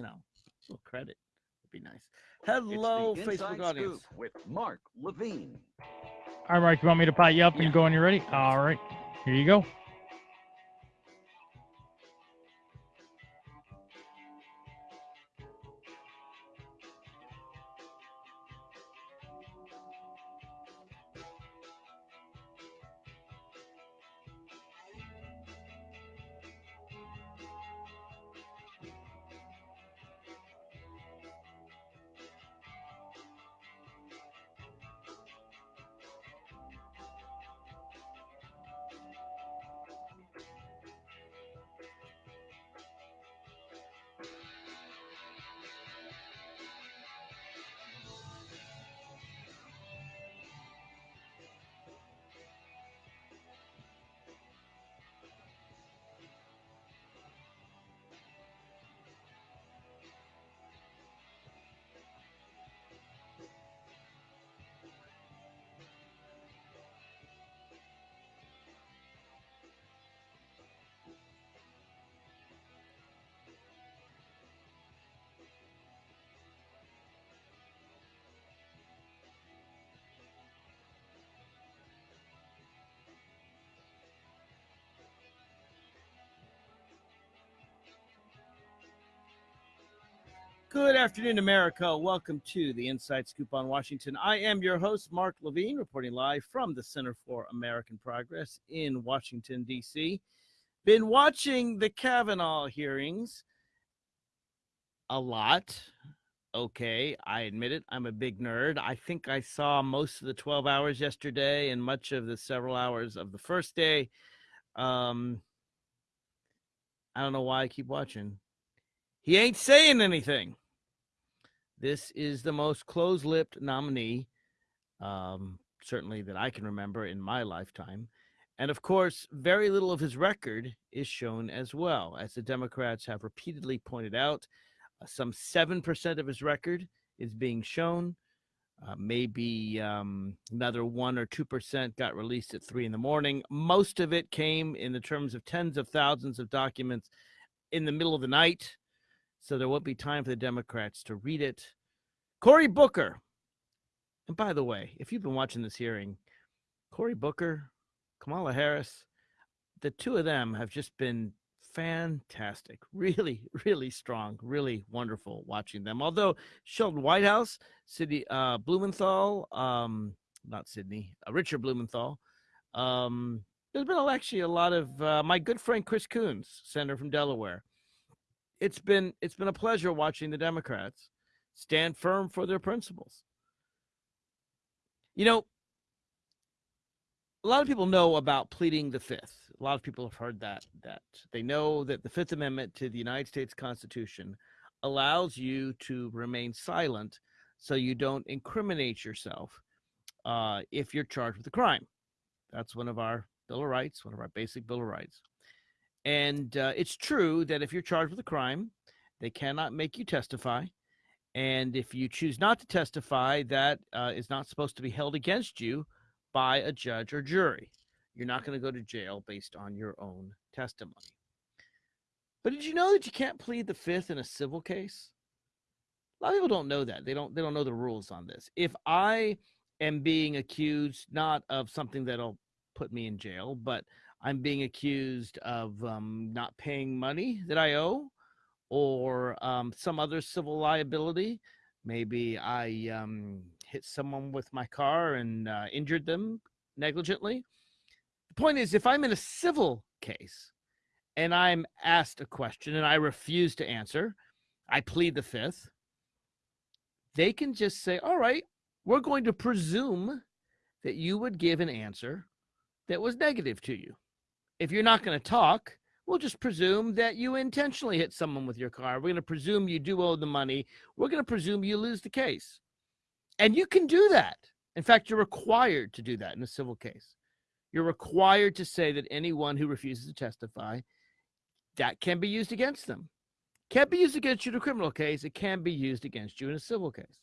you know, a little credit would be nice. Hello, it's the Facebook Inside audience. With Mark Levine. All right, Mark, you want me to pot you up Yeah. and go when you're ready? All right, here you go. Good afternoon, America. Welcome to the Inside Scoop on Washington. I am your host, Mark Levine, reporting live from the Center for American Progress in Washington, D.C. Been watching the Kavanaugh hearings a lot. Okay, I admit it. I'm a big nerd. I think I saw most of the 12 hours yesterday and much of the several hours of the first day. Um, I don't know why I keep watching. He ain't saying anything. This is the most close lipped nominee, um, certainly that I can remember in my lifetime. And of course, very little of his record is shown as well. As the Democrats have repeatedly pointed out, uh, some 7% of his record is being shown. Uh, maybe um, another 1 or 2% got released at 3 in the morning. Most of it came in the terms of tens of thousands of documents in the middle of the night so there won't be time for the Democrats to read it. Cory Booker. And by the way, if you've been watching this hearing, Cory Booker, Kamala Harris, the two of them have just been fantastic. Really, really strong, really wonderful watching them. Although Sheldon Whitehouse, Sidney uh, Blumenthal, um, not Sydney, uh, Richard Blumenthal, um, there's been actually a lot of uh, my good friend Chris Coons, senator from Delaware it's been it's been a pleasure watching the Democrats stand firm for their principles. You know, a lot of people know about pleading the fifth. A lot of people have heard that that they know that the Fifth Amendment to the United States Constitution allows you to remain silent so you don't incriminate yourself uh, if you're charged with a crime. That's one of our Bill of Rights, one of our basic Bill of Rights. And uh, it's true that if you're charged with a crime, they cannot make you testify. And if you choose not to testify, that uh, is not supposed to be held against you by a judge or jury. You're not going to go to jail based on your own testimony. But did you know that you can't plead the fifth in a civil case? A lot of people don't know that. They don't. They don't know the rules on this. If I am being accused not of something that'll put me in jail, but I'm being accused of um, not paying money that I owe or um, some other civil liability. Maybe I um, hit someone with my car and uh, injured them negligently. The point is, if I'm in a civil case and I'm asked a question and I refuse to answer, I plead the fifth. They can just say, All right, we're going to presume that you would give an answer that was negative to you if you're not going to talk, we'll just presume that you intentionally hit someone with your car. We're going to presume you do owe the money. We're going to presume you lose the case. And you can do that. In fact, you're required to do that in a civil case. You're required to say that anyone who refuses to testify, that can be used against them. Can't be used against you in a criminal case. It can be used against you in a civil case.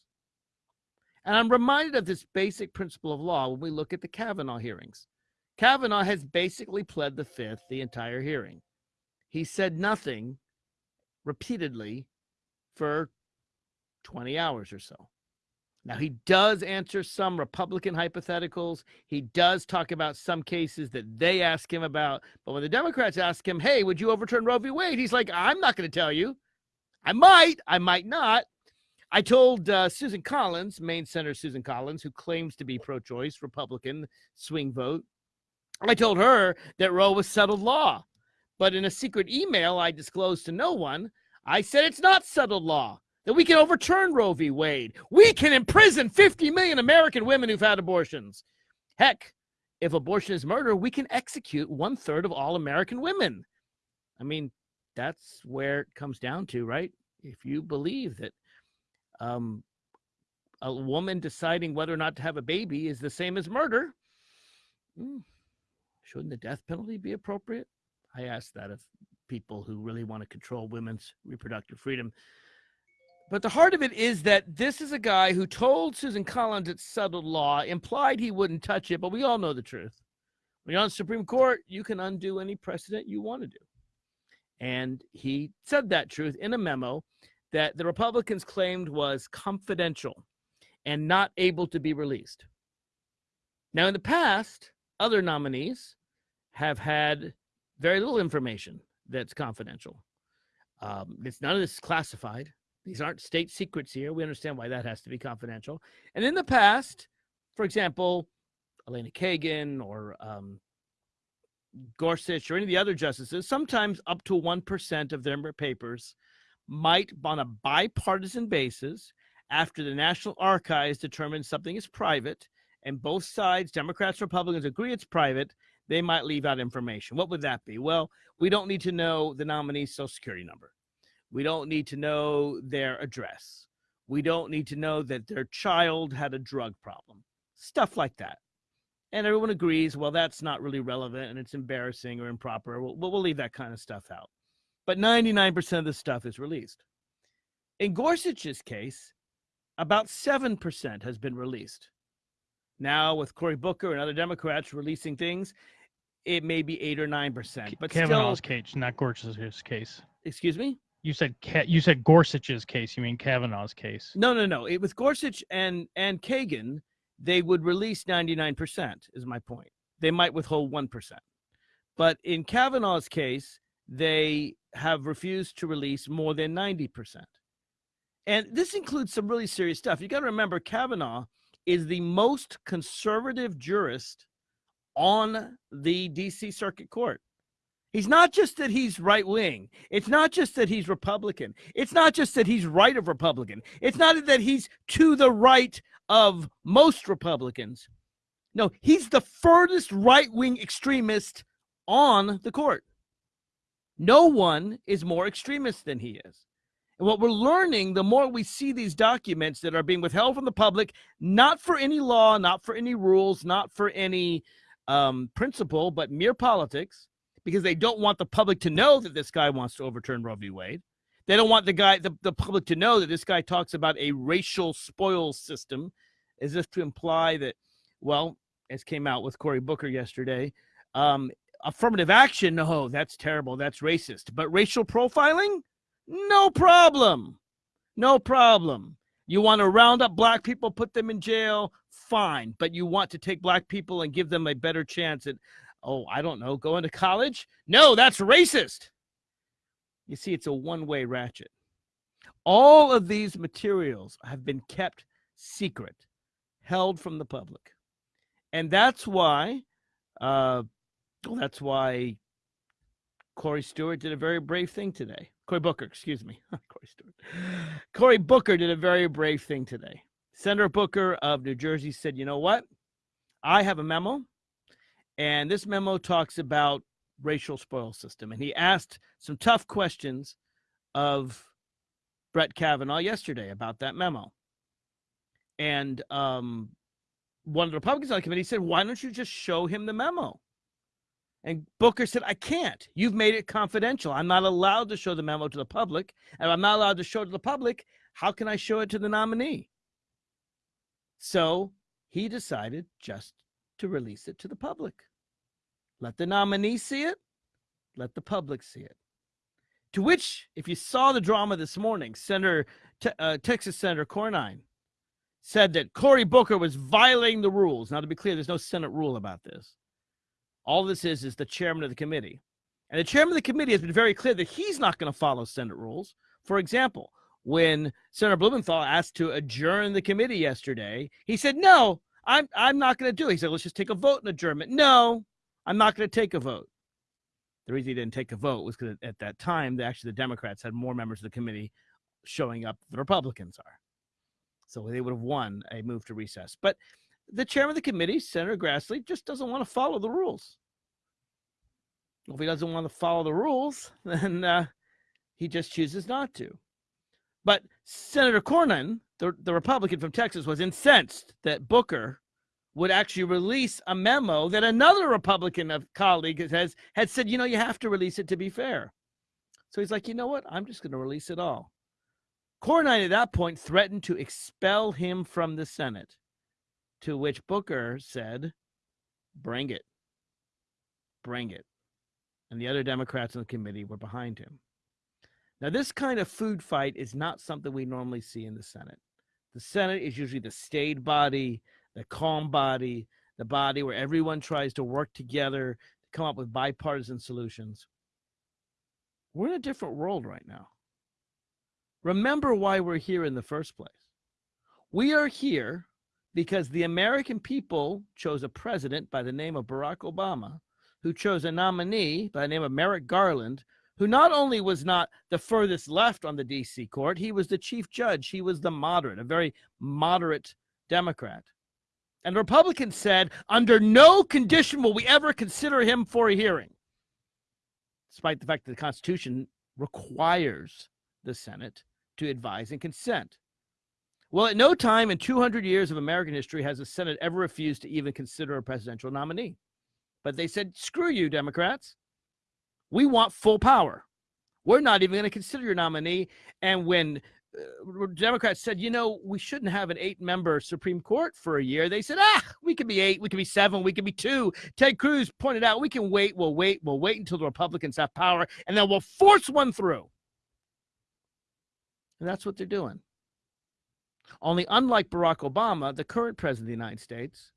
And I'm reminded of this basic principle of law when we look at the Kavanaugh hearings. Kavanaugh has basically pled the fifth the entire hearing. He said nothing repeatedly for 20 hours or so. Now, he does answer some Republican hypotheticals. He does talk about some cases that they ask him about. But when the Democrats ask him, hey, would you overturn Roe v. Wade? He's like, I'm not going to tell you. I might, I might not. I told uh, Susan Collins, Maine Senator Susan Collins, who claims to be pro choice, Republican, swing vote. I told her that Roe was settled law. But in a secret email I disclosed to no one, I said it's not settled law that we can overturn Roe v. Wade. We can imprison 50 million American women who've had abortions. Heck, if abortion is murder, we can execute one third of all American women. I mean, that's where it comes down to, right? If you believe that um, a woman deciding whether or not to have a baby is the same as murder, hmm, shouldn't the death penalty be appropriate? I ask that of people who really want to control women's reproductive freedom. But the heart of it is that this is a guy who told Susan Collins it's settled law, implied he wouldn't touch it, but we all know the truth. When you're on the Supreme Court, you can undo any precedent you want to do. And he said that truth in a memo that the Republicans claimed was confidential and not able to be released. Now, in the past, other nominees have had very little information that's confidential. Um, it's none of this is classified. These aren't state secrets here. We understand why that has to be confidential. And in the past, for example, Elena Kagan or um, Gorsuch or any of the other justices, sometimes up to 1% of their papers might, on a bipartisan basis, after the National Archives determines something is private and both sides, Democrats, Republicans, agree it's private, they might leave out information. What would that be? Well, we don't need to know the nominee's social security number. We don't need to know their address. We don't need to know that their child had a drug problem. Stuff like that. And everyone agrees, well, that's not really relevant and it's embarrassing or improper. We'll, we'll leave that kind of stuff out. But 99% of the stuff is released. In Gorsuch's case, about 7% has been released. Now, with Cory Booker and other Democrats releasing things, it may be 8 or 9%. But Kavanaugh's still, case, not Gorsuch's case. excuse me? You said you said Gorsuch's case. You mean Kavanaugh's case? No, no, no. It, with Gorsuch and and Kagan, they would release 99%, is my point. They might withhold 1%. But in Kavanaugh's case, they have refused to release more than 90%. And this includes some really serious stuff. You got to remember, Kavanaugh is the most conservative jurist on the DC Circuit Court. He's not just that he's right wing. It's not just that he's Republican. It's not just that he's right of Republican. It's not that he's to the right of most Republicans. No, he's the furthest right wing extremist on the court. No one is more extremist than he is. And what we're learning, the more we see these documents that are being withheld from the public, not for any law, not for any rules, not for any um, principle, but mere politics, because they don't want the public to know that this guy wants to overturn Roe v. Wade. They don't want the guy, the, the public to know that this guy talks about a racial spoils system, as if to imply that, well, as came out with Cory Booker yesterday, um, affirmative action, no, that's terrible, that's racist. But racial profiling, no problem. No problem. You want to round up black people, put them in jail, fine. But you want to take black people and give them a better chance at, oh, I don't know, going to college? No, that's racist. You see, it's a one way ratchet. All of these materials have been kept secret, held from the public. And that's why, uh, that's why Corey Stewart did a very brave thing today. Cory Booker, excuse me. Corey Stewart. Cory Booker did a very brave thing today. Senator Booker of New Jersey said, you know what? I have a memo, and this memo talks about racial spoil system. And he asked some tough questions of Brett Kavanaugh yesterday about that memo. And um, one of the Republicans on the committee said, why don't you just show him the memo? And Booker said, I can't. You've made it confidential. I'm not allowed to show the memo to the public. And I'm not allowed to show it to the public. How can I show it to the nominee? So he decided just to release it to the public. Let the nominee see it. Let the public see it. To which, if you saw the drama this morning, Senator uh, Texas Senator Cornyn said that Cory Booker was violating the rules. Now, to be clear, there's no Senate rule about this. All this is is the chairman of the committee. And the chairman of the committee has been very clear that he's not going to follow Senate rules. For example, when Senator Blumenthal asked to adjourn the committee yesterday, he said, No, I'm, I'm not going to do it. He said, Let's just take a vote in adjournment. No, I'm not going to take a vote. The reason he didn't take a vote was because at that time, actually, the Democrats had more members of the committee showing up than the Republicans are. So they would have won a move to recess. But the chairman of the committee, Senator Grassley, just doesn't want to follow the rules. If he doesn't want to follow the rules, then uh, he just chooses not to. But Senator Cornyn, the, the Republican from Texas, was incensed that Booker would actually release a memo that another Republican colleague has had said, you know, you have to release it to be fair. So he's like, you know what? I'm just going to release it all. Cornyn at that point threatened to expel him from the Senate, to which Booker said, bring it. Bring it. And the other Democrats in the committee were behind him. Now, this kind of food fight is not something we normally see in the Senate. The Senate is usually the staid body, the calm body, the body where everyone tries to work together to come up with bipartisan solutions. We're in a different world right now. Remember why we're here in the first place. We are here because the American people chose a president by the name of Barack Obama, who chose a nominee by the name of Merrick Garland, who not only was not the furthest left on the DC court, he was the chief judge. He was the moderate, a very moderate Democrat. And Republicans said, under no condition will we ever consider him for a hearing, despite the fact that the Constitution requires the Senate to advise and consent. Well, at no time in 200 years of American history has the Senate ever refused to even consider a presidential nominee. But they said, screw you, Democrats. We want full power. We're not even going to consider your nominee. And when uh, Democrats said, you know, we shouldn't have an eight member Supreme Court for a year, they said, ah, we could be eight, we could be seven, we could be two. Ted Cruz pointed out, we can wait, we'll wait, we'll wait until the Republicans have power, and then we'll force one through. And that's what they're doing. Only unlike Barack Obama, the current president of the United States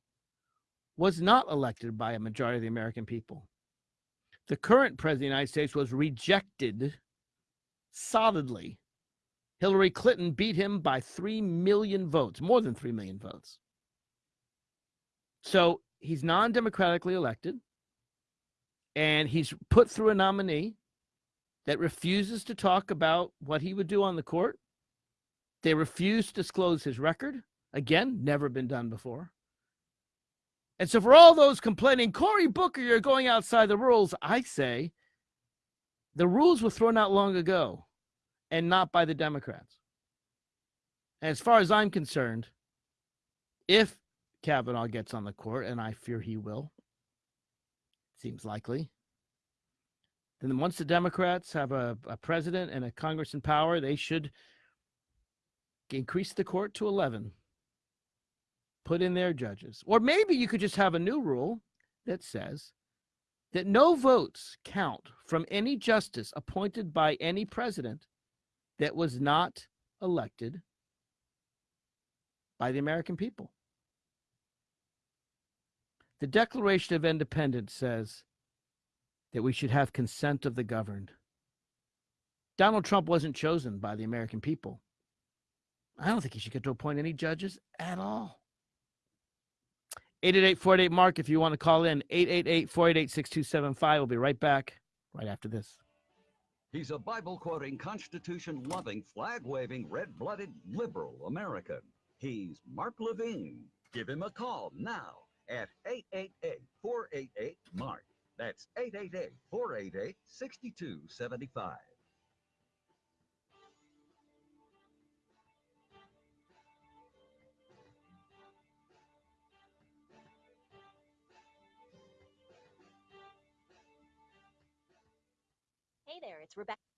was not elected by a majority of the American people. The current president of the United States was rejected solidly. Hillary Clinton beat him by 3 million votes, more than 3 million votes. So he's non democratically elected, and he's put through a nominee that refuses to talk about what he would do on the court. They refuse to disclose his record. Again, never been done before. And so, for all those complaining, Cory Booker, you're going outside the rules, I say the rules were thrown out long ago and not by the Democrats. As far as I'm concerned, if Kavanaugh gets on the court, and I fear he will, seems likely, then once the Democrats have a, a president and a Congress in power, they should increase the court to 11. Put in their judges. Or maybe you could just have a new rule that says that no votes count from any justice appointed by any president that was not elected by the American people. The Declaration of Independence says that we should have consent of the governed. Donald Trump wasn't chosen by the American people. I don't think he should get to appoint any judges at all. 888 Mark, if you want to call in, 888 488 6275. We'll be right back right after this. He's a Bible quoting, Constitution loving, flag waving, red blooded liberal American. He's Mark Levine. Give him a call now at 888 488 Mark. That's 888 there, it's Rebecca.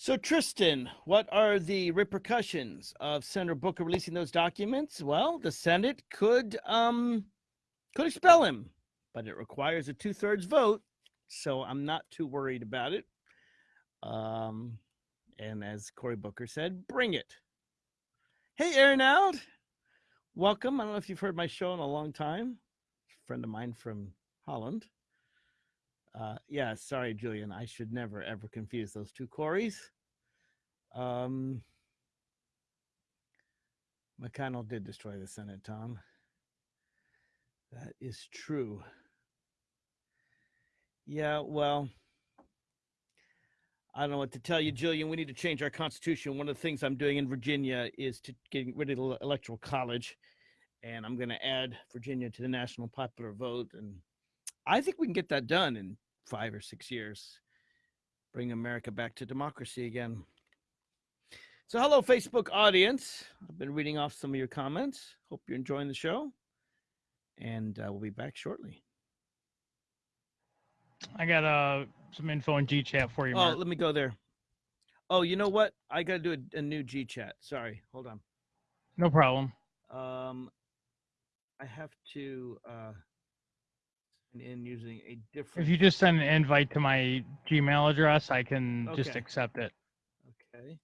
So, Tristan, what are the repercussions of Senator Booker releasing those documents? Well, the Senate could um, could expel him, but it requires a two thirds vote. So I'm not too worried about it. Um, and as Cory Booker said, bring it. Hey, Aaron Out. Welcome. I don't know if you've heard my show in a long time. A friend of mine from Holland. Uh, yeah, sorry, Julian. I should never ever confuse those two Corys. Um, McConnell did destroy the Senate, Tom. That is true. Yeah, well, I don't know what to tell you, Julian. We need to change our constitution. One of the things I'm doing in Virginia is to getting rid of the electoral college, and I'm going to add Virginia to the national popular vote. And I think we can get that done in five or six years. Bring America back to democracy again. So, hello, Facebook audience. I've been reading off some of your comments. Hope you're enjoying the show and uh, we'll be back shortly. I got uh some info in G chat for you. Oh, Mark. let me go there. Oh, you know what? I got to do a, a, new G chat. Sorry, hold on. No problem. Um, I have to uh in using a different. If you just send an invite to my Gmail address, I can okay. just accept it. Okay.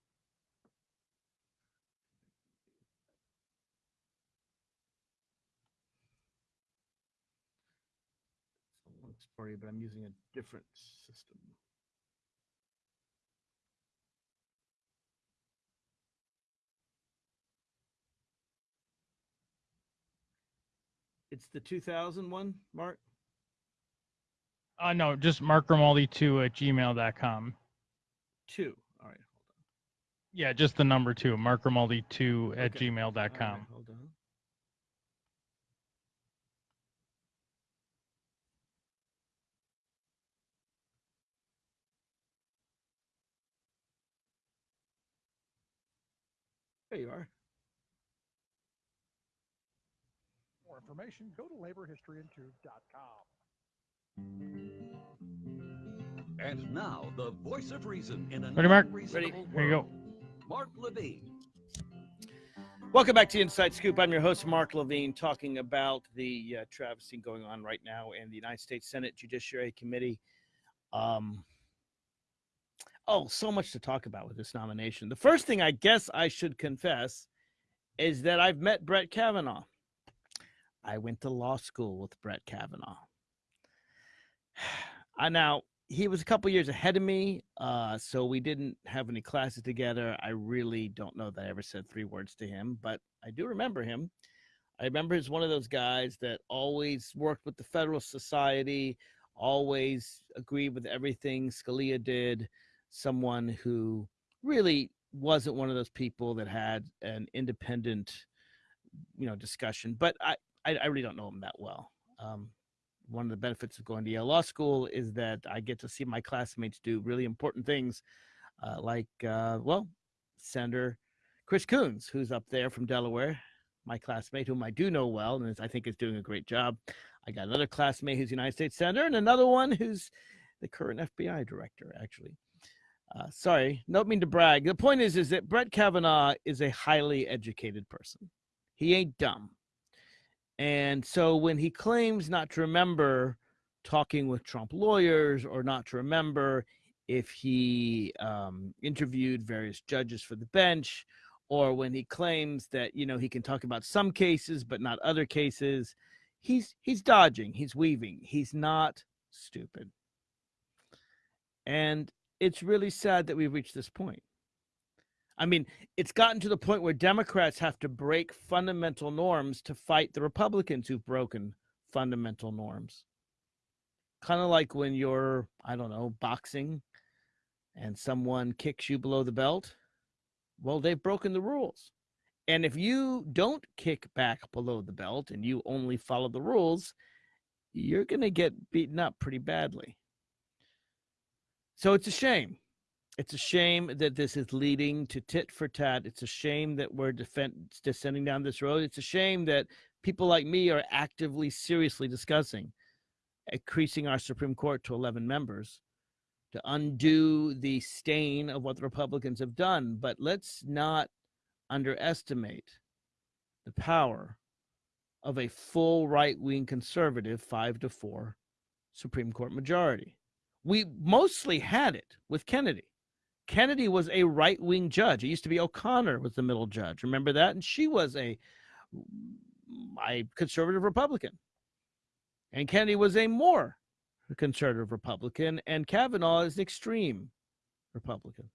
for you, but I'm using a different system. It's the 2000 one, Mark? Uh, no, just Mark Grimaldi2 at gmail.com. Two. All right, hold on. Yeah, just the number two, Mark Grimaldi2 at okay. gmail.com. Right, hold on. There you are. more information, go to laborhistoryandtruth.com. And now, the voice of reason in a Ready, Mark? Ready. Here you go. Mark Levine. Welcome back to Inside Scoop. I'm your host, Mark Levine, talking about the uh, travesty going on right now in the United States Senate Judiciary Committee. Um, Oh, so much to talk about with this nomination. The first thing I guess I should confess is that I've met Brett Kavanaugh. I went to law school with Brett Kavanaugh. I now he was a couple years ahead of me, uh, so we didn't have any classes together. I really don't know that I ever said three words to him, but I do remember him. I remember he's one of those guys that always worked with the Federalist Society, always agreed with everything Scalia did someone who really wasn't one of those people that had an independent, you know, discussion. But I, I, I really don't know him that well. Um, one of the benefits of going to Yale Law School is that I get to see my classmates do really important things, uh, like, uh, well, Senator Chris Coons, who's up there from Delaware, my classmate, whom I do know well, and I think is doing a great job. I got another classmate who's United States Senator, and another one who's the current FBI director, actually. Uh, sorry, don't mean to brag. The point is, is that Brett Kavanaugh is a highly educated person. He ain't dumb. And so when he claims not to remember talking with Trump lawyers or not to remember if he um, interviewed various judges for the bench or when he claims that you know he can talk about some cases but not other cases he's he's dodging he's weaving he's not stupid and it's really sad that we've reached this point. I mean, it's gotten to the point where Democrats have to break fundamental norms to fight the Republicans who've broken fundamental norms. Kind of like when you're, I don't know, boxing and someone kicks you below the belt. Well, they've broken the rules. And if you don't kick back below the belt and you only follow the rules, you're going to get beaten up pretty badly. So it's a shame. It's a shame that this is leading to tit for tat. It's a shame that we're defend- descending down this road. It's a shame that people like me are actively, seriously discussing eh, increasing our Supreme Court to 11 members to undo the stain of what the Republicans have done. But let's not underestimate the power of a full right wing conservative five to four Supreme Court majority. We mostly had it with Kennedy. Kennedy was a right wing judge. It used to be O'Connor was the middle judge. Remember that? And she was a, a conservative Republican. And Kennedy was a more conservative Republican. And Kavanaugh is an extreme Republican.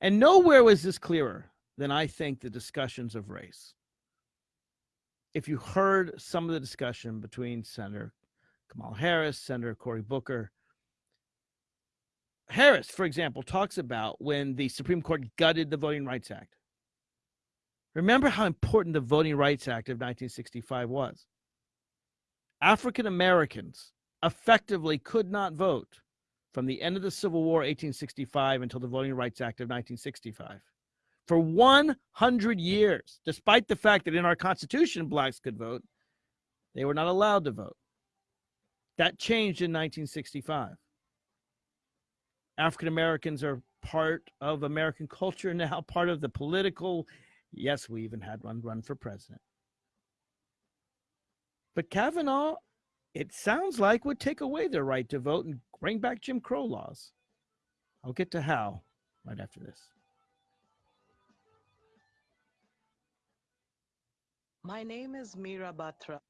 And nowhere was this clearer than I think the discussions of race. If you heard some of the discussion between Senator Kamala Harris, Senator Cory Booker, Harris, for example, talks about when the Supreme Court gutted the Voting Rights Act. Remember how important the Voting Rights Act of 1965 was. African Americans effectively could not vote from the end of the Civil War, 1865, until the Voting Rights Act of 1965. For 100 years, despite the fact that in our Constitution blacks could vote, they were not allowed to vote. That changed in 1965. African Americans are part of American culture now, part of the political. Yes, we even had one run for president. But Kavanaugh, it sounds like, would take away their right to vote and bring back Jim Crow laws. I'll get to how right after this. My name is Mira Batra.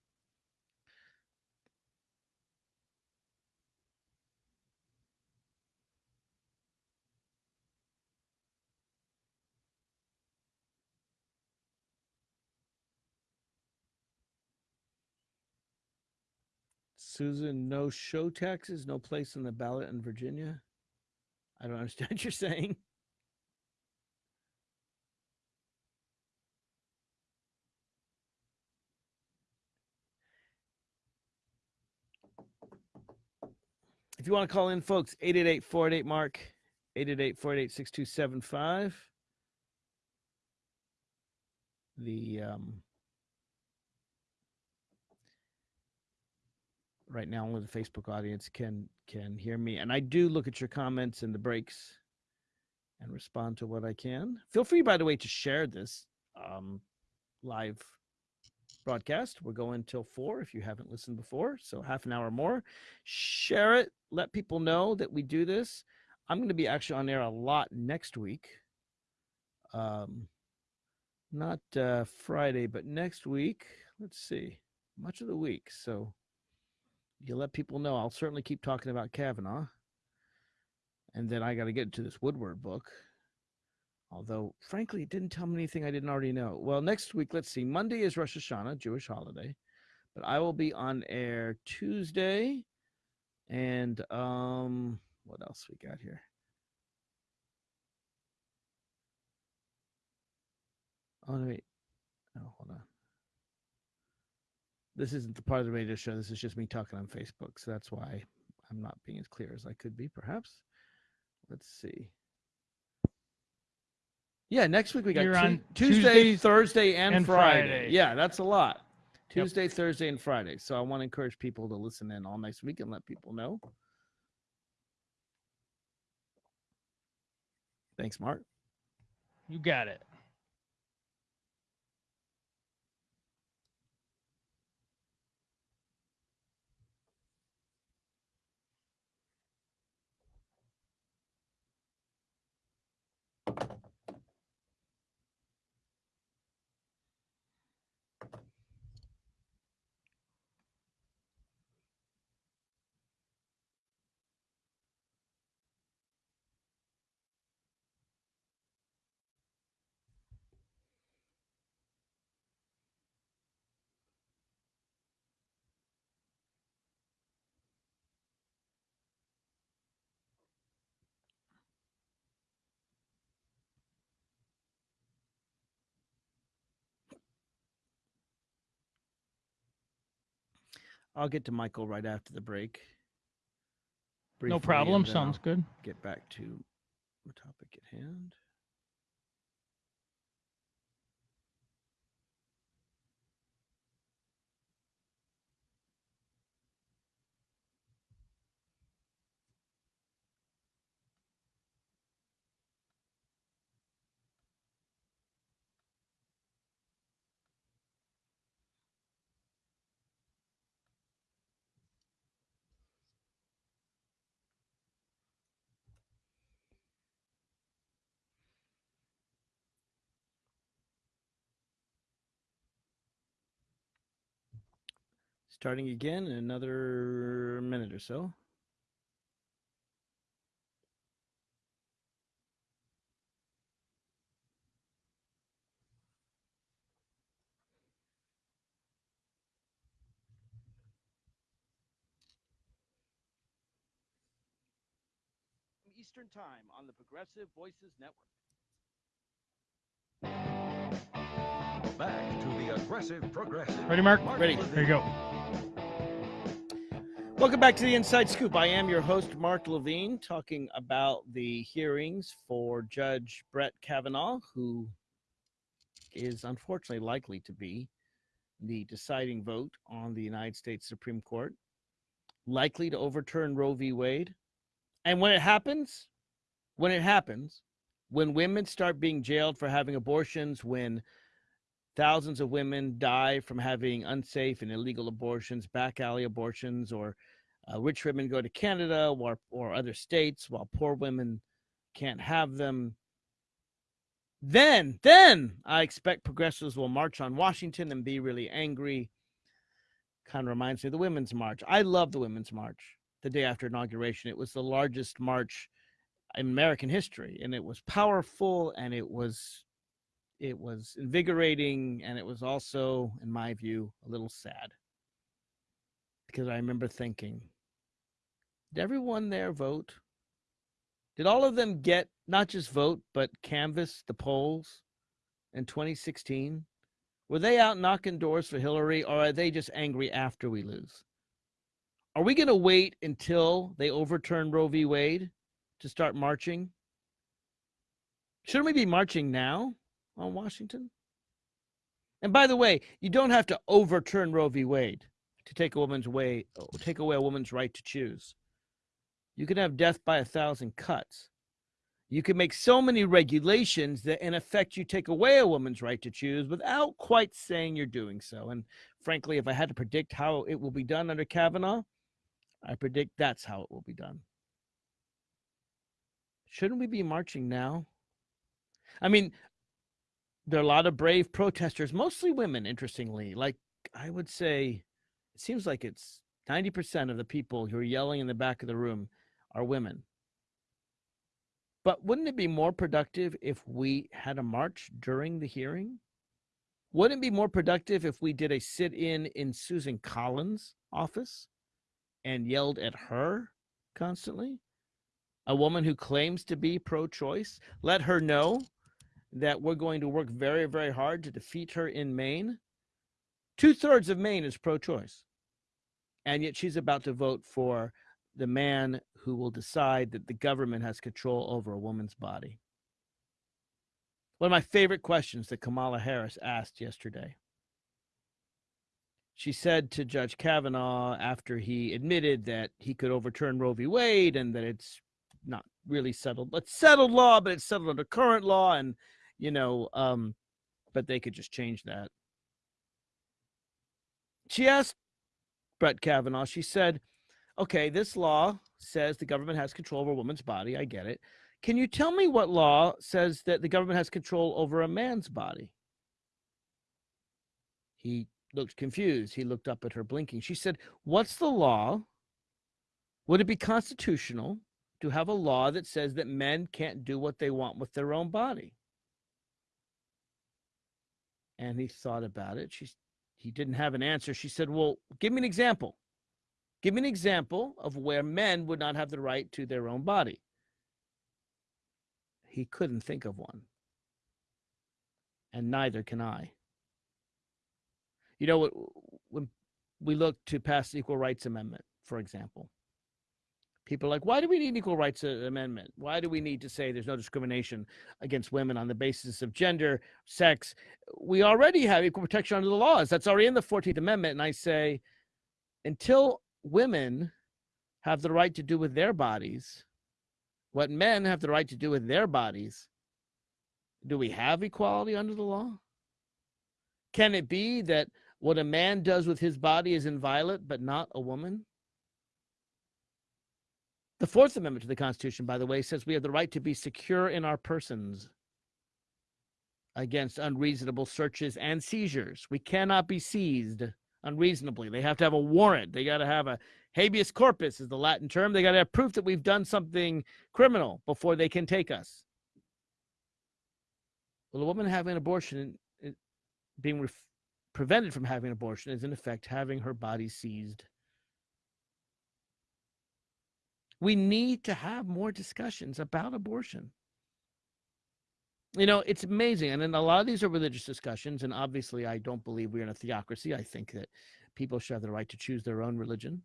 Susan, no show taxes, no place on the ballot in Virginia. I don't understand what you're saying. If you want to call in, folks, 888 488 Mark, 888 488 6275. The um, right now only the Facebook audience can can hear me, and I do look at your comments in the breaks and respond to what I can. Feel free, by the way, to share this um, live broadcast. We're going till four if you haven't listened before, so half an hour more. Share it. Let people know that we do this. I'm going to be actually on air a lot next week. Um, not uh, Friday, but next week. Let's see, much of the week. So you let people know. I'll certainly keep talking about Kavanaugh. And then I got to get to this Woodward book. Although, frankly, it didn't tell me anything I didn't already know. Well, next week, let's see. Monday is Rosh Hashanah, Jewish holiday. But I will be on air Tuesday. And um, what else we got here? Oh, wait. Oh, hold on. This isn't the part of the radio show. This is just me talking on Facebook. So that's why I'm not being as clear as I could be, perhaps. Let's see. Yeah, next week we got on Tuesday, Tuesdays Thursday, and, and Friday. Friday. Yeah, that's a lot. Yep. Tuesday, Thursday, and Friday. So I want to encourage people to listen in all next week and let people know. Thanks, Mark. You got it. I'll get to Michael right after the break. no problem. Sounds I'll good. Get back to the topic at hand. Starting again in another minute or so. Eastern Time on the Progressive Voices Network. Back to the aggressive progressive. Ready, Mark? Ready. There you go. Welcome back to the Inside Scoop. I am your host, Mark Levine, talking about the hearings for Judge Brett Kavanaugh, who is unfortunately likely to be the deciding vote on the United States Supreme Court, likely to overturn Roe v. Wade. And when it happens, when it happens, when women start being jailed for having abortions, when thousands of women die from having unsafe and illegal abortions, back alley abortions, or uh, rich women go to Canada or, or other states while poor women can't have them. Then, then I expect progressives will march on Washington and be really angry. Kind of reminds me of the Women's March. I love the Women's March the day after inauguration. It was the largest march in American history, and it was powerful and it was it was invigorating and it was also, in my view, a little sad. Because I remember thinking, did everyone there vote? Did all of them get not just vote, but canvass the polls in 2016? Were they out knocking doors for Hillary, or are they just angry after we lose? Are we going to wait until they overturn Roe v. Wade to start marching? Shouldn't we be marching now on Washington? And by the way, you don't have to overturn Roe v. Wade to take a woman's way, take away a woman's right to choose. You can have death by a thousand cuts. You can make so many regulations that, in effect, you take away a woman's right to choose without quite saying you're doing so. And frankly, if I had to predict how it will be done under Kavanaugh, I predict that's how it will be done. Shouldn't we be marching now? I mean, there are a lot of brave protesters, mostly women, interestingly. Like, I would say, it seems like it's 90% of the people who are yelling in the back of the room are women. But wouldn't it be more productive if we had a march during the hearing? Wouldn't it be more productive if we did a sit in in Susan Collins' office and yelled at her constantly? A woman who claims to be pro choice? Let her know that we're going to work very, very hard to defeat her in Maine. Two thirds of Maine is pro choice. And yet she's about to vote for the man who will decide that the government has control over a woman's body. One of my favorite questions that Kamala Harris asked yesterday. She said to Judge Kavanaugh after he admitted that he could overturn Roe v. Wade and that it's not really settled, but settled law, but it's settled under current law, and you know, um, but they could just change that. She asked Brett Kavanaugh, she said, okay, this law says the government has control over a woman's body. I get it. Can you tell me what law says that the government has control over a man's body? He looked confused. He looked up at her, blinking. She said, What's the law? Would it be constitutional to have a law that says that men can't do what they want with their own body? And he thought about it. She, he didn't have an answer. She said, Well, give me an example. Give me an example of where men would not have the right to their own body. He couldn't think of one. And neither can I. You know, when we look to pass the Equal Rights Amendment, for example, people are like, why do we need an Equal Rights uh, Amendment? Why do we need to say there's no discrimination against women on the basis of gender, sex? We already have equal protection under the laws. That's already in the 14th Amendment. And I say, until women have the right to do with their bodies what men have the right to do with their bodies, do we have equality under the law? Can it be that what a man does with his body is inviolate, but not a woman? The Fourth Amendment to the Constitution, by the way, says we have the right to be secure in our persons against unreasonable searches and seizures. We cannot be seized unreasonably. They have to have a warrant. They got to have a habeas corpus, is the Latin term. They got to have proof that we've done something criminal before they can take us. Well, a woman having an abortion, eh, being ref- prevented from having an abortion, is in effect having her body seized. We need to have more discussions about abortion. You know, it's amazing. And then a lot of these are religious discussions. And obviously, I don't believe we're in a theocracy. I think that people should have the right to choose their own religion.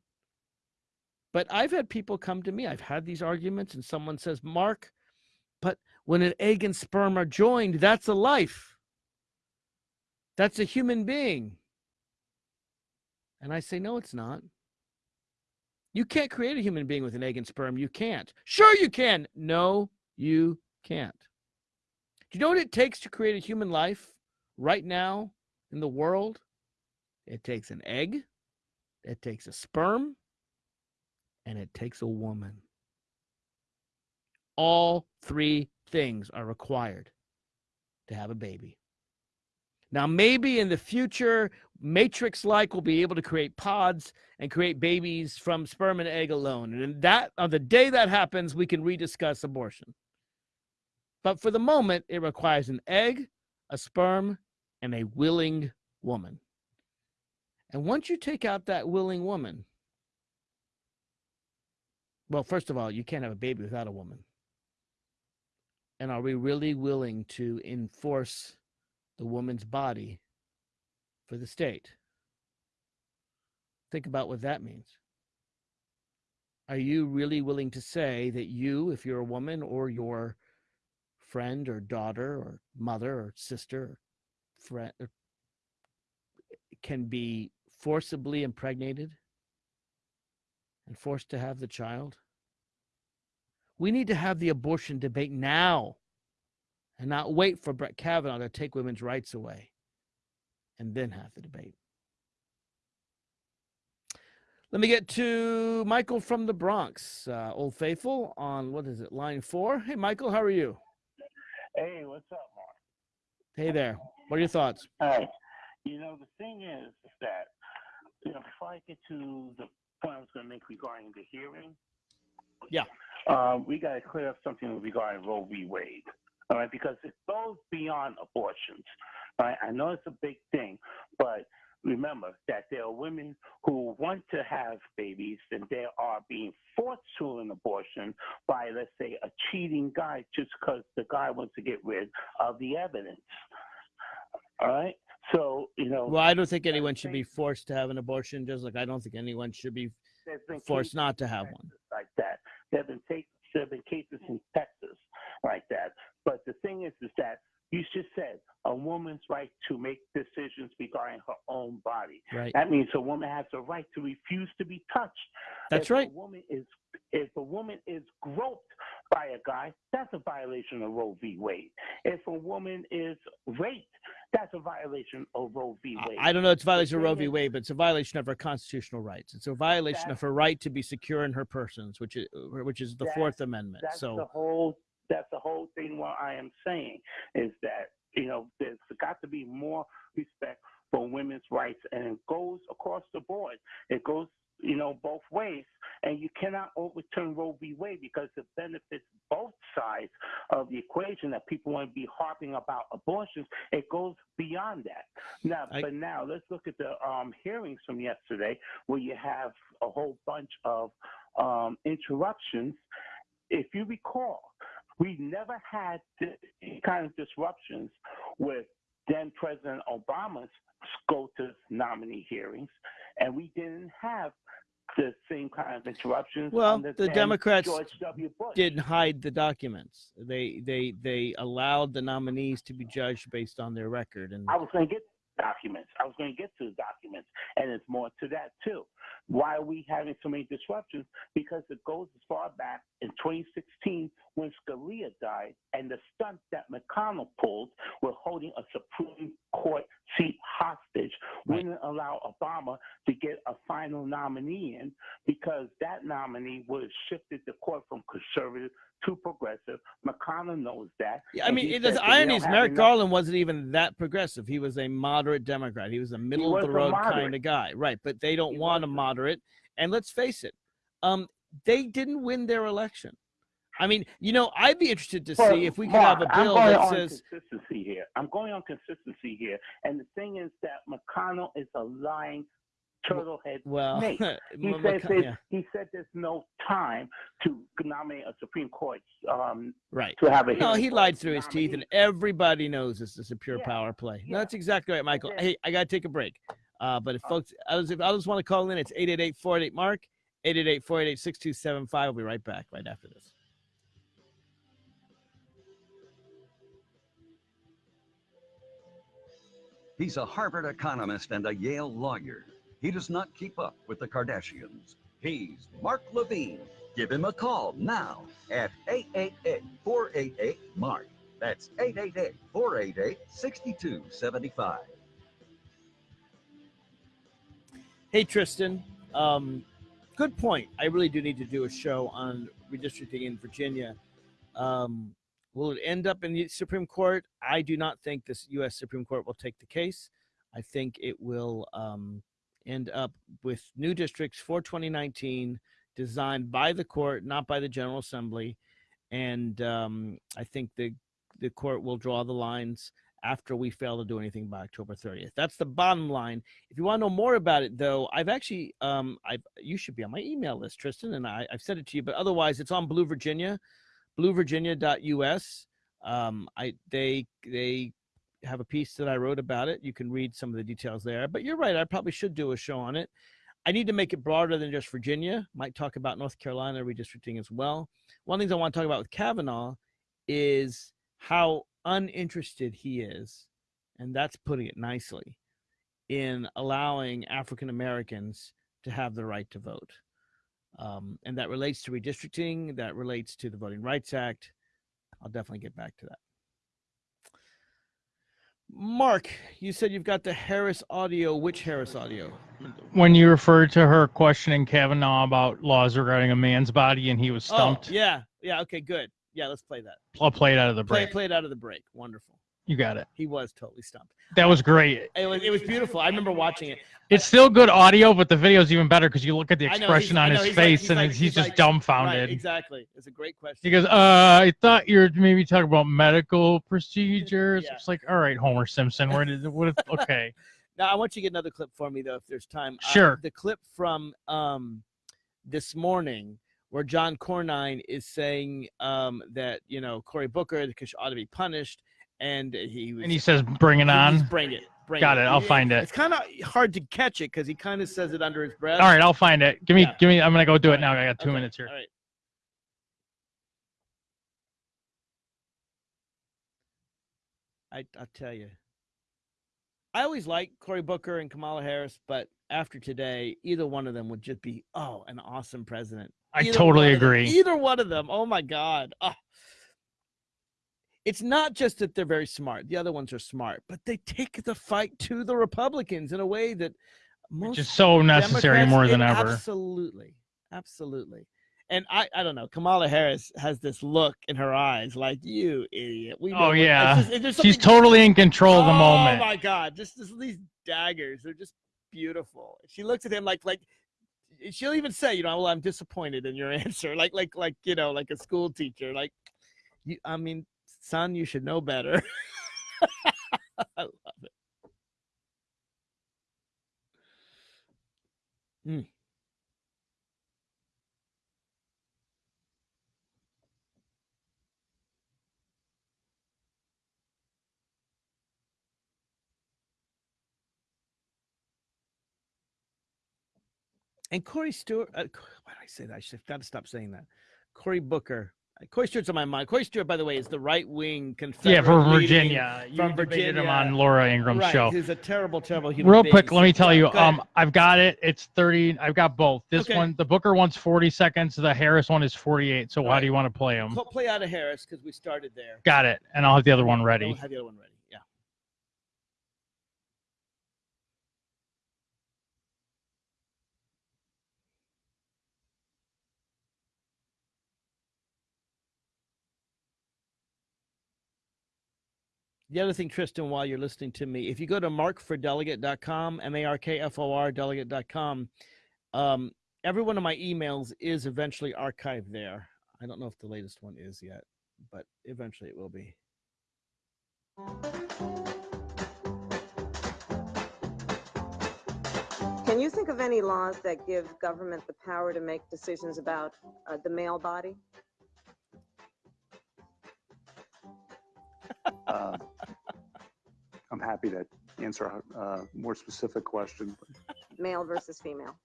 But I've had people come to me, I've had these arguments, and someone says, Mark, but when an egg and sperm are joined, that's a life. That's a human being. And I say, no, it's not. You can't create a human being with an egg and sperm. You can't. Sure, you can. No, you can't. Do you know what it takes to create a human life right now in the world? It takes an egg, it takes a sperm, and it takes a woman. All three things are required to have a baby. Now, maybe in the future, Matrix like will be able to create pods and create babies from sperm and egg alone. And that on the day that happens, we can rediscuss abortion. But for the moment, it requires an egg, a sperm, and a willing woman. And once you take out that willing woman, well, first of all, you can't have a baby without a woman. And are we really willing to enforce the woman's body for the state? Think about what that means. Are you really willing to say that you, if you're a woman or your friend or daughter or mother or sister or friend or can be forcibly impregnated and forced to have the child? We need to have the abortion debate now and not wait for Brett Kavanaugh to take women's rights away and then have the debate. Let me get to Michael from the Bronx, uh, Old Faithful, on what is it, line four? Hey, Michael, how are you? Hey, what's up, Mark? Hey there. What are your thoughts? You know, the thing is, is that, you know, before I get to the point I was going to make regarding the hearing, Yeah. um, we got to clear up something regarding Roe v. Wade, all right, because it goes beyond abortions, all right? I know it's a big thing, but remember that there are women who want to have babies and they are being forced to an abortion by, let's say, a cheating guy just because the guy wants to get rid of the evidence. All right. So, you know, Well, I don't think anyone should be forced to have an abortion, just like I don't think anyone should be forced not to have one. like that. There have been, there have been cases in Texas like that. But the thing is, is that you just said a woman's right to make decisions regarding her own body. Right. That means a woman has the right to refuse to be touched. That's if right. A woman is if a woman is groped by a guy, that's a violation of Roe v. Wade. If a woman is raped, that's a violation of Roe v. Wade. I don't know it's a violation of Roe v. Wade, but it's a violation of her constitutional rights. It's a violation of her right to be secure in her persons, which is which is the Fourth Amendment. That's So the whole. That's the whole thing. What I am saying is that you know there's got to be more respect for women's rights, and it goes across the board. It goes you know both ways, and you cannot overturn Roe v. Wade because it benefits both sides of the equation. That people want to be harping about abortions. It goes beyond that. Now, I- but now let's look at the um, hearings from yesterday, where you have a whole bunch of um, interruptions. If you recall, we never had this kind of disruptions with then President Obama's SCOTUS nominee hearings, and we didn't have the same kind of interruptions. Well, the Democrats George W. Bush. didn't hide the documents. They they they allowed the nominees to be judged based on their record, and I was going to get documents. I was going to get to the documents, and it's more to that too. Why are we having so many disruptions? Because it goes as far back in 2016 when Scalia died, and the stunt that McConnell pulled with holding a Supreme Court seat hostage Right. wouldn't allow Obama to get a final nominee in because that nominee would have shifted the court from conservative too progressive. McConnell knows that. Yeah, I mean, the said that we irony is Merrick enough- Garland wasn't even that progressive. He was a moderate Democrat. He was a middle of the road kind of guy, right? But they don't He want a moderate. And let's face it, um, they didn't win their election. I mean, you know, I'd be interested to Well, see if we could Mark, have a I'm bill going that on says, consistency here. I'm going on consistency here, and the thing is that McConnell is a lying turtlehead well, snake. He M- said there's- yeah, he said there's no time to nominate a Supreme Court um, right. to have a No, he for lied through his teeth, and everybody knows this is a pure Yeah, power play. No, that's exactly right, Michael. then- Hey, I got to take a break. Uh, but if Oh. folks, I was, if I just want to call in, it's 888 488 Mark, 888 488 6275. We'll be right back right after this. He's a Harvard economist and a Yale lawyer. He does not keep up with the Kardashians. He's Mark Levine. Give him a call now at 888 488 Mark. That's 888 488 6275. Hey, Tristan. Um, good point. I really do need to do a show on redistricting in Virginia. Um, will it end up in the Supreme Court? I do not think this U.S. Supreme Court will take the case. I think it will um, end up with new districts for 2019 designed by the court, not by the General Assembly. And um, I think the the court will draw the lines after we fail to do anything by October 30th. That's the bottom line. If you want to know more about it, though, I've actually, um, I've you should be on my email list, Tristan, and I, I've sent it to you. But otherwise, it's on Blue Virginia, BlueVirginia.us. Um, I they they have a piece that I wrote about it. You can read some of the details there. But you're right. I probably should do a show on it. I need to make it broader than just Virginia. Might talk about North Carolina redistricting as well. One of the things I want to talk about with Kavanaugh is how uninterested he is, and that's putting it nicely, in allowing African Americans to have the right to vote. Um, and that relates to redistricting, that relates to the Voting Rights Act. I'll definitely get back to that. Mark, you said you've got the Harris audio. Which Harris audio? When you referred to her questioning Kavanaugh about laws regarding a man's body and he was Oh, stumped, yeah. Yeah. Okay, good. Yeah, let's play that. I'll play it out of the Play, break. play it out of the break. Wonderful. You got it. He was totally stumped. That was great. It was, it was beautiful. I remember watching it. It's still good audio, but the video's even better because you look at the I know, he's- expression on his he's like- face he's and like- he's, he's just like- dumbfounded. Right, exactly. It's a great question. He goes, uh, I thought you were maybe talking about medical procedures. Yeah. It's like, all right, Homer Simpson, where did what? Okay, Now I want you to get another clip for me though, if there's time. Uh, Sure. the clip from um, this morning where John Cornyn is saying um, that you know Cory Booker because ought to be punished, and he was. and he says, bring it on. Bring it. Bring Got it, I'll find it. It's kind of hard to catch it because he kind of says it under his breath. All right, I'll find it. Give me, Yeah. give me. I'm gonna go do All it now. I got two Okay, minutes here. All right. I I'll tell you. I always like Cory Booker and Kamala Harris, but after today, either one of them would just be oh an awesome president. I totally one of them- agree. either one of them. Oh my god. Ah. It's not just that they're very smart. The other ones are smart, but they take the fight to the Republicans in a way that most Which is so necessary Democrats- more than ever. Absolutely, absolutely. And I, I don't know. Kamala Harris has this look in her eyes, like you idiot. We Oh, what-" yeah. just- She's totally in control of the oh moment. Oh my god! Just, just these daggers. They're just beautiful. She looks at him like, like eh, she'll even say, you know, well, I'm disappointed in your answer, like, like, like, you know, like a school teacher, like, you. I mean, son, you should know better. I love it. Mm. And Corey Stewart, uh, why did I say that? I should have got to stop saying that. Cory Booker. Stewart's on my mind. Stewart, by the way, is the right wing Confederate. Yeah, for leading- Virginia. You from debated him Virginia. on Laura Ingraham's right, show. He's a terrible, terrible human Real quick, let me tell you. go ahead. Um, I've got it. It's 30. I've got both. This Okay. one, the Booker one's 40 seconds. The Harris one is 48. So how Alright. do you want to play them? Play out of Harris because we started there. Got it. And I'll have the other one ready. We'll have the other one ready. Yeah. The other thing, Tristan, while you're listening to me, if you go to markfordelegate.com, M A R K F O R delegate.com, um, every one of my emails is eventually archived there. I don't know if the latest one is yet, but eventually it will be. Can you think of any laws that give government the power to make decisions about uh, the male body? Uh, I'm happy to answer a uh, more specific question. Male versus female?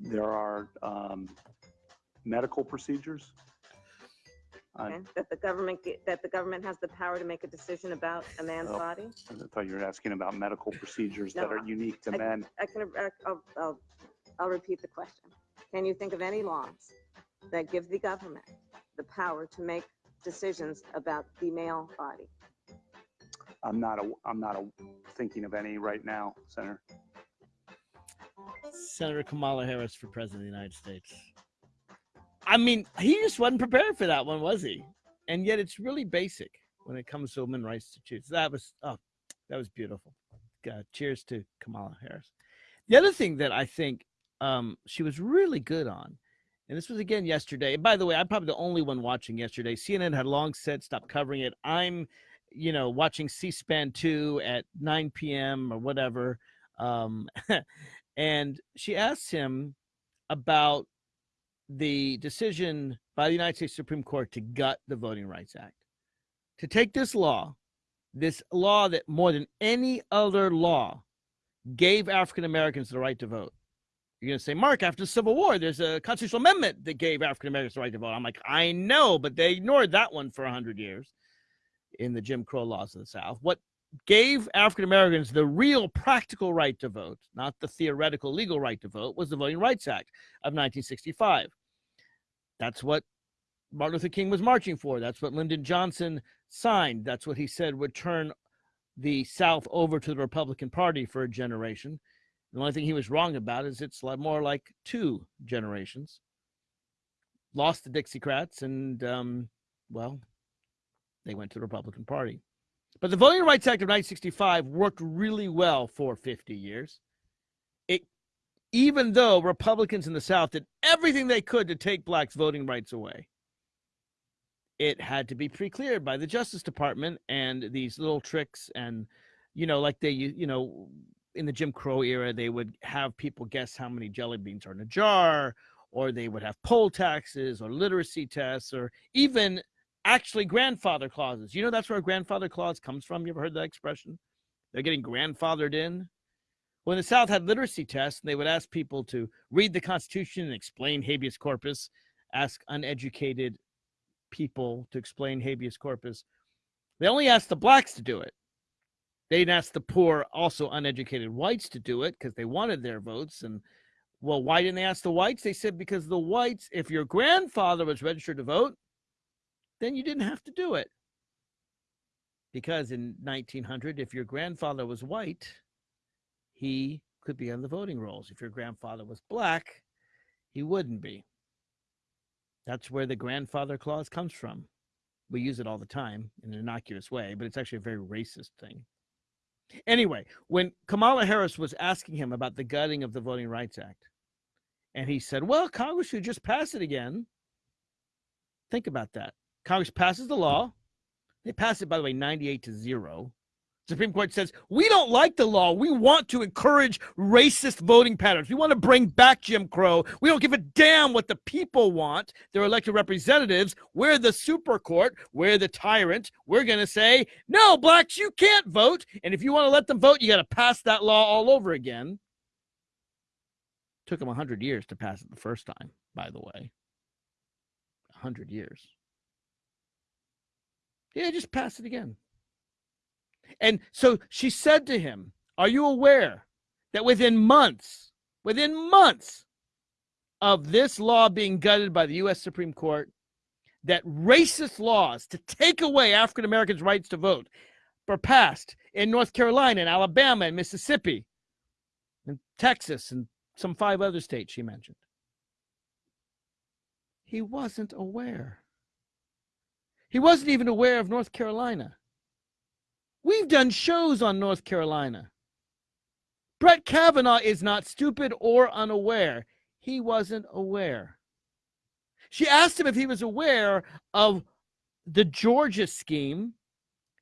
There are um, medical procedures. Okay, that the government, that the government has the power to make a decision about a man's Oh. body? I thought you were asking about medical procedures that are unique to I- men. I can, I'll, I'll, I'll repeat the question. Can you think of any laws that give the government the power to make decisions about the male body? I'm not, a, I'm not a, thinking of any right now, Senator. Senator Kamala Harris for President of the United States. I mean, he just wasn't prepared for that one, was he? And yet it's really basic when it comes to women's rights to choose. That was, oh, that was beautiful. Uh, cheers to Kamala Harris. The other thing that I think um, she was really good on, and this was again yesterday. By the way, I'm probably the only one watching yesterday. CNN had long said stop covering it. I'm, you know, watching C-SPAN 2 at 9 p.m. or whatever. Um, and she asked him about the decision by the United States Supreme Court to gut the Voting Rights Act, to take this law, this law that more than any other law gave African Americans the right to vote. You're going to say, Mark, after the Civil War, there's a constitutional amendment that gave African Americans the right to vote. I'm like, I know, but they ignored that one for 100 years in the Jim Crow laws of the South. What gave African Americans the real practical right to vote, not the theoretical legal right to vote, was the Voting Rights Act of 1965. That's what Martin Luther King was marching for. That's what Lyndon Johnson signed. That's what he said would turn the South over to the Republican Party for a generation. The only thing he was wrong about is it's more like two generations. Lost the Dixiecrats, and um, well, they went to the Republican Party. But the Voting Rights Act of 1965 worked really well for 50 years. It, even though Republicans in the South did everything they could to take blacks' voting rights away, it had to be pre-cleared by the Justice Department and these little tricks and, you know, like they, you know, in the Jim Crow era, they would have people guess how many jelly beans are in a jar, or they would have poll taxes or literacy tests, or even actually grandfather clauses. You know, that's where a grandfather clause comes from. You ever heard that expression? They're getting grandfathered in. When the South had literacy tests, they would ask people to read the Constitution and explain habeas corpus, ask uneducated people to explain habeas corpus. They only asked the blacks to do it. They didn't ask the poor, also uneducated whites to do it because they wanted their votes. And well, why didn't they ask the whites? They said because the whites, if your grandfather was registered to vote, then you didn't have to do it. Because in 1900, if your grandfather was white, he could be on the voting rolls. If your grandfather was black, he wouldn't be. That's where the grandfather clause comes from. We use it all the time in an innocuous way, but it's actually a very racist thing. Anyway, when Kamala Harris was asking him about the gutting of the Voting Rights Act, and he said, Well, Congress should just pass it again. Think about that. Congress passes the law. They pass it, by the way, 98 to 0. Supreme Court says, we don't like the law. We want to encourage racist voting patterns. We want to bring back Jim Crow. We don't give a damn what the people want. They're elected representatives. We're the super court. We're the tyrant. We're going to say, no, blacks, you can't vote. And if you want to let them vote, you got to pass that law all over again. Took them 100 years to pass it the first time, by the way. 100 years. Yeah, just pass it again. And so she said to him, Are you aware that within months, within months of this law being gutted by the U.S. Supreme Court, that racist laws to take away African Americans' rights to vote were passed in North Carolina and Alabama and Mississippi and Texas and some five other states she mentioned? He wasn't aware. He wasn't even aware of North Carolina. We've done shows on North Carolina. Brett Kavanaugh is not stupid or unaware. He wasn't aware. She asked him if he was aware of the Georgia scheme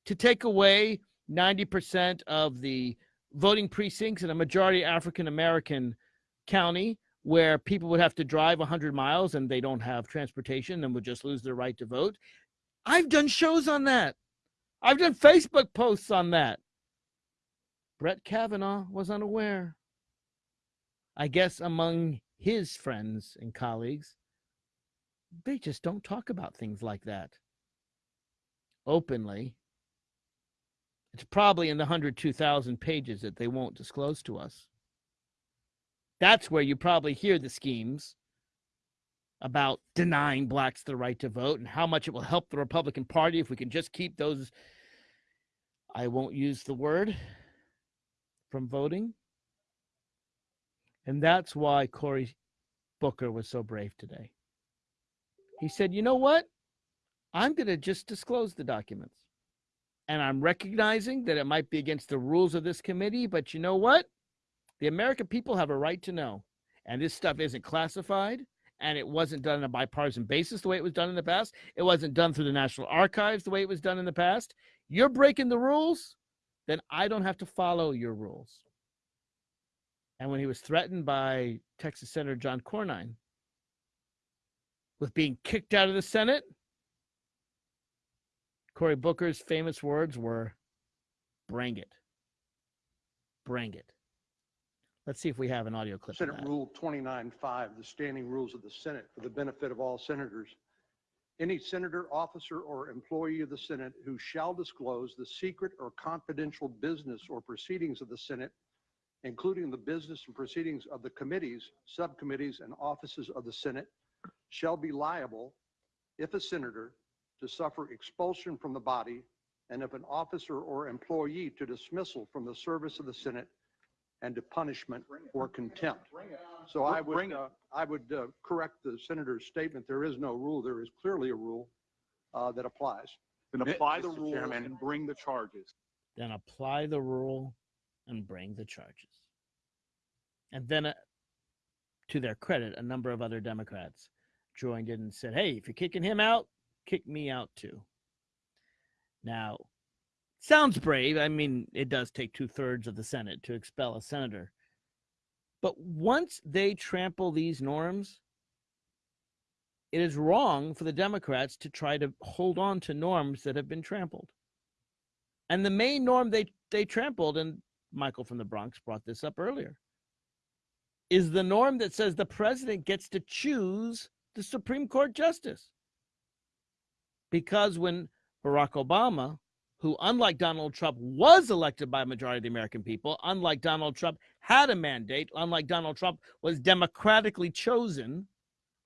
to take away 90% of the voting precincts in a majority African American county where people would have to drive 100 miles and they don't have transportation and would just lose their right to vote. I've done shows on that. I've done Facebook posts on that. Brett Kavanaugh was unaware. I guess among his friends and colleagues, they just don't talk about things like that openly. It's probably in the 102,000 pages that they won't disclose to us. That's where you probably hear the schemes about denying blacks the right to vote and how much it will help the Republican Party if we can just keep those, I won't use the word, from voting. And that's why Cory Booker was so brave today. He said, you know what? I'm going to just disclose the documents. And I'm recognizing that it might be against the rules of this committee, but you know what? The American people have a right to know. And this stuff isn't classified and it wasn't done on a bipartisan basis the way it was done in the past. It wasn't done through the National Archives the way it was done in the past. You're breaking the rules, then I don't have to follow your rules. And when he was threatened by Texas Senator John Cornyn with being kicked out of the Senate, Cory Booker's famous words were, bring it. Bring it. Let's see if we have an audio clip. Senate Rule 29.5, the standing rules of the Senate for the benefit of all senators. Any senator, officer, or employee of the Senate who shall disclose the secret or confidential business or proceedings of the Senate, including the business and proceedings of the committees, subcommittees, and offices of the Senate, shall be liable, if a senator, to suffer expulsion from the body, and if an officer or employee to dismissal from the service of the Senate and to punishment or contempt. So I would, uh, I would uh, correct the senator's statement. There is no rule. There is clearly a rule uh, that applies. Then apply the Mr. rule Chairman. and bring the charges. Then apply the rule and bring the charges. And then, uh, to their credit, a number of other Democrats joined in and said, hey, if you're kicking him out, kick me out too. Now, sounds brave. I mean, it does take two thirds of the Senate to expel a senator. But once they trample these norms, it is wrong for the Democrats to try to hold on to norms that have been trampled. And the main norm they, they trampled, and Michael from the Bronx brought this up earlier, is the norm that says the president gets to choose the Supreme Court justice. Because when Barack Obama, who, unlike Donald Trump, was elected by a majority of the American people, unlike Donald Trump, had a mandate, unlike Donald Trump, was democratically chosen,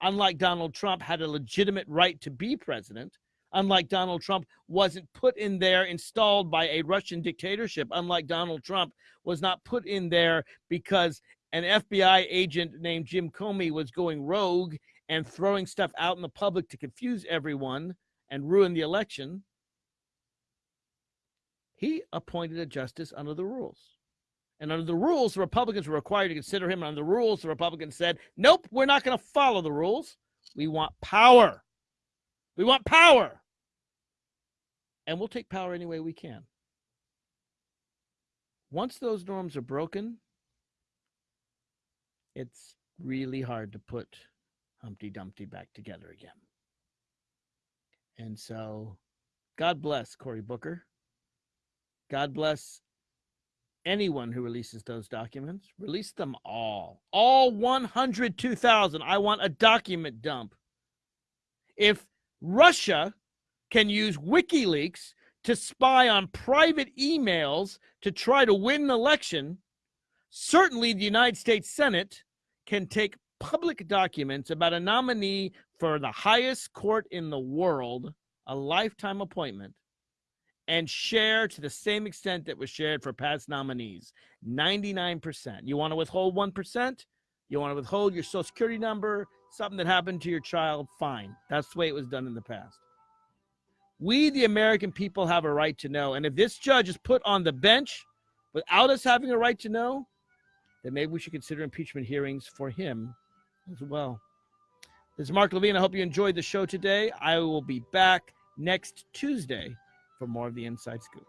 unlike Donald Trump, had a legitimate right to be president, unlike Donald Trump, wasn't put in there, installed by a Russian dictatorship, unlike Donald Trump, was not put in there because an FBI agent named Jim Comey was going rogue and throwing stuff out in the public to confuse everyone and ruin the election. He appointed a justice under the rules. And under the rules, the Republicans were required to consider him. And under the rules, the Republicans said, nope, we're not going to follow the rules. We want power. We want power. And we'll take power any way we can. Once those norms are broken, it's really hard to put Humpty Dumpty back together again. And so, God bless Cory Booker. God bless anyone who releases those documents. Release them all. All 102,000. I want a document dump. If Russia can use WikiLeaks to spy on private emails to try to win an election, certainly the United States Senate can take public documents about a nominee for the highest court in the world, a lifetime appointment, and share to the same extent that was shared for past nominees 99%. You want to withhold 1%? You want to withhold your social security number, something that happened to your child? Fine. That's the way it was done in the past. We, the American people, have a right to know. And if this judge is put on the bench without us having a right to know, then maybe we should consider impeachment hearings for him as well. This is Mark Levine. I hope you enjoyed the show today. I will be back next Tuesday for more of the Inside Scoop.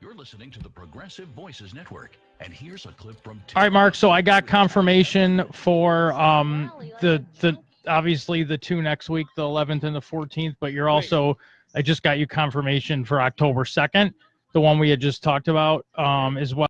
You're listening to the Progressive Voices Network, and here's a clip from. All right, Mark. So I got confirmation for um the the obviously the two next week, the 11th and the 14th. But you're also I just got you confirmation for October 2nd, the one we had just talked about um as well.